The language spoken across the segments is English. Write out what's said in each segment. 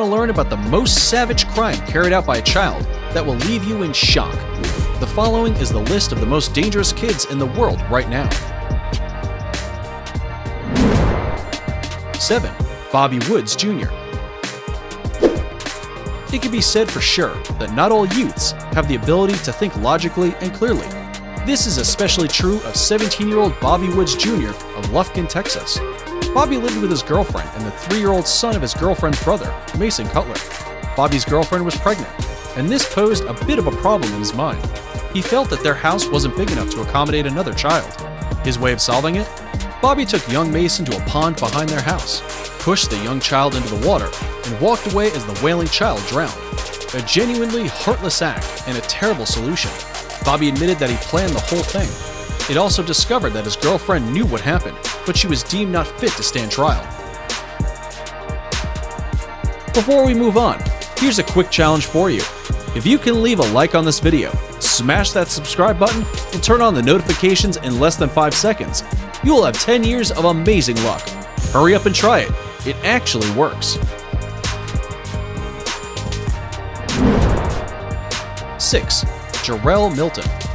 to learn about the most savage crime carried out by a child that will leave you in shock. The following is the list of the most dangerous kids in the world right now. 7. Bobby Woods Jr. It can be said for sure that not all youths have the ability to think logically and clearly. This is especially true of 17 year old Bobby Woods Jr. of Lufkin, Texas. Bobby lived with his girlfriend and the three year old son of his girlfriend's brother, Mason Cutler. Bobby's girlfriend was pregnant, and this posed a bit of a problem in his mind. He felt that their house wasn't big enough to accommodate another child. His way of solving it? Bobby took young Mason to a pond behind their house, pushed the young child into the water, and walked away as the wailing child drowned. A genuinely heartless act and a terrible solution. Bobby admitted that he planned the whole thing. It also discovered that his girlfriend knew what happened, but she was deemed not fit to stand trial. Before we move on, here's a quick challenge for you. If you can leave a like on this video, smash that subscribe button, and turn on the notifications in less than 5 seconds, you will have 10 years of amazing luck. Hurry up and try it. It actually works. 6. Jarrell Milton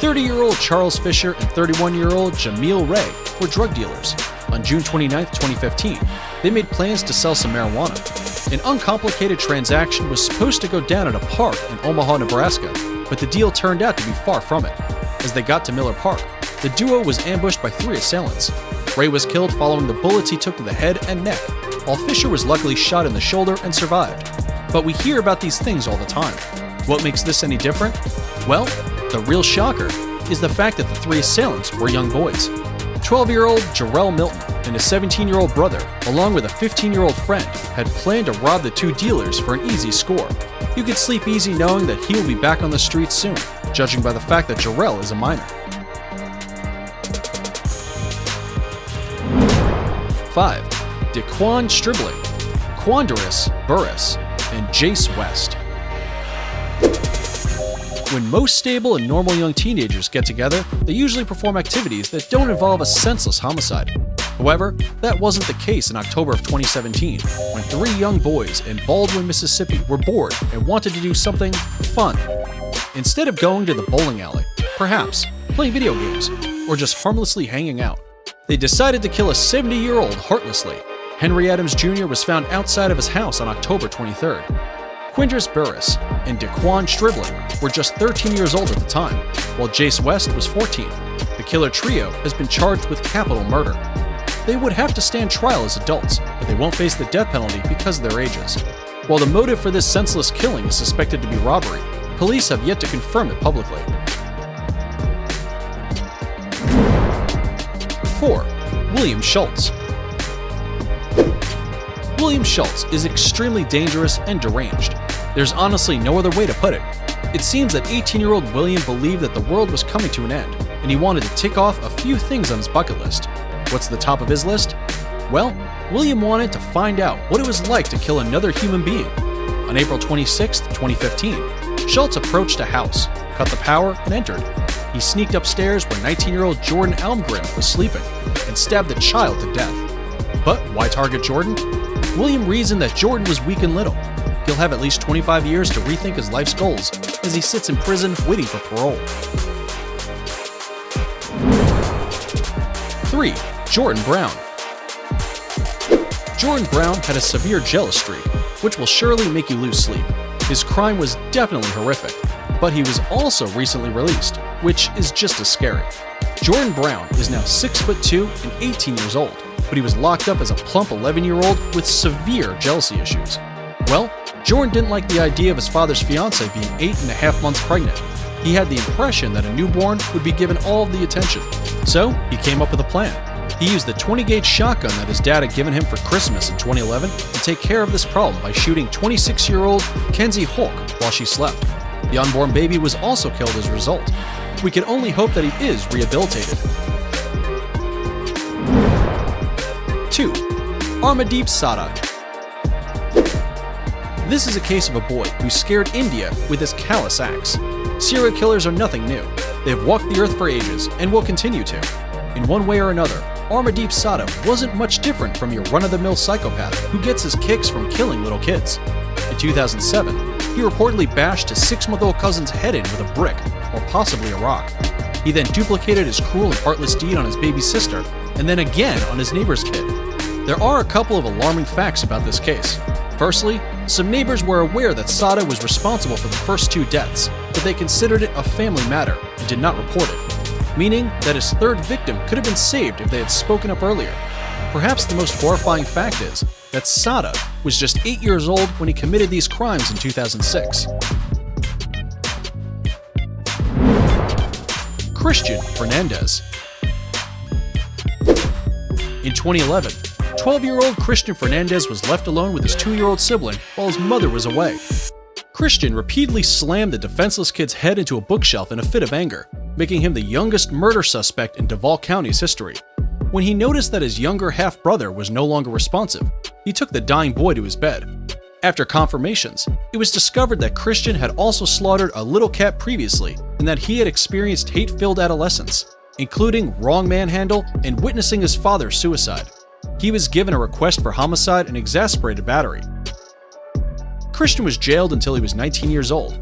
30-year-old Charles Fisher and 31-year-old Jameel Ray were drug dealers. On June 29, 2015, they made plans to sell some marijuana. An uncomplicated transaction was supposed to go down at a park in Omaha, Nebraska, but the deal turned out to be far from it. As they got to Miller Park, the duo was ambushed by three assailants. Ray was killed following the bullets he took to the head and neck, while Fisher was luckily shot in the shoulder and survived. But we hear about these things all the time. What makes this any different? Well, the real shocker is the fact that the three assailants were young boys. 12 year old Jarrell Milton and his 17 year old brother, along with a 15 year old friend, had planned to rob the two dealers for an easy score. You could sleep easy knowing that he will be back on the streets soon, judging by the fact that Jarrell is a minor. 5. Dequan Stribling, Quandarius Burris, and Jace West. When most stable and normal young teenagers get together, they usually perform activities that don't involve a senseless homicide. However, that wasn't the case in October of 2017, when three young boys in Baldwyn, Mississippi were bored and wanted to do something fun. Instead of going to the bowling alley, perhaps playing video games, or just harmlessly hanging out, they decided to kill a 70 year old heartlessly. Henry Adams Jr. was found outside of his house on October 23rd. Quandarius Burris and Dequan Stribling were just 13 years old at the time, while Jace West was 14. The killer trio has been charged with capital murder. They would have to stand trial as adults, but they won't face the death penalty because of their ages. While the motive for this senseless killing is suspected to be robbery, police have yet to confirm it publicly. 4. William Schultz William Schultz is extremely dangerous and deranged. There's honestly no other way to put it. It seems that 18 year old William believed that the world was coming to an end, and he wanted to tick off a few things on his bucket list. What's the top of his list? Well, William wanted to find out what it was like to kill another human being. On April 26, 2015, Schultz approached a house, cut the power, and entered. He sneaked upstairs where 19 year old Jordan Almgren was sleeping and stabbed the child to death. But why target Jordan? William reasoned that Jordan was weak and little. He'll have at least 25 years to rethink his life's goals as he sits in prison waiting for parole. 3. Jordan Brown Jordan Brown had a severe jealous streak, which will surely make you lose sleep. His crime was definitely horrific, but he was also recently released, which is just as scary. Jordan Brown is now 6 foot 2 and 18 years old but he was locked up as a plump 11 year old with severe jealousy issues. Well, Jordan didn't like the idea of his father's fiancee being eight and a half months pregnant. He had the impression that a newborn would be given all of the attention. So, he came up with a plan. He used the 20 gauge shotgun that his dad had given him for Christmas in 2011 to take care of this problem by shooting 26 year old Kenzie Houk while she slept. The unborn baby was also killed as a result. We can only hope that he is rehabilitated. 2. Amarjeet Sadag. This is a case of a boy who scared India with his callous axe. Serial killers are nothing new. They have walked the earth for ages and will continue to. In one way or another, Amarjeet Sada wasn't much different from your run-of-the-mill psychopath who gets his kicks from killing little kids. In 2007, he reportedly bashed his six-month-old cousin's head in with a brick, or possibly a rock. He then duplicated his cruel and heartless deed on his baby sister, and then again on his neighbor's kid. There are a couple of alarming facts about this case. Firstly, some neighbors were aware that Sada was responsible for the first two deaths, but they considered it a family matter and did not report it, meaning that his third victim could have been saved if they had spoken up earlier. Perhaps the most horrifying fact is that Sada was just 8 years old when he committed these crimes in 2006. Christian Fernandez In 2011, 12 year old Christian Fernandez was left alone with his 2 year old sibling while his mother was away. Christian repeatedly slammed the defenseless kid's head into a bookshelf in a fit of anger, making him the youngest murder suspect in Duval County's history. When he noticed that his younger half brother was no longer responsive, he took the dying boy to his bed. After confirmations, it was discovered that Christian had also slaughtered a little cat previously and that he had experienced hate filled adolescence, including wrong manhandle and witnessing his father's suicide he was given a request for homicide and exasperated battery. Christian was jailed until he was 19 years old,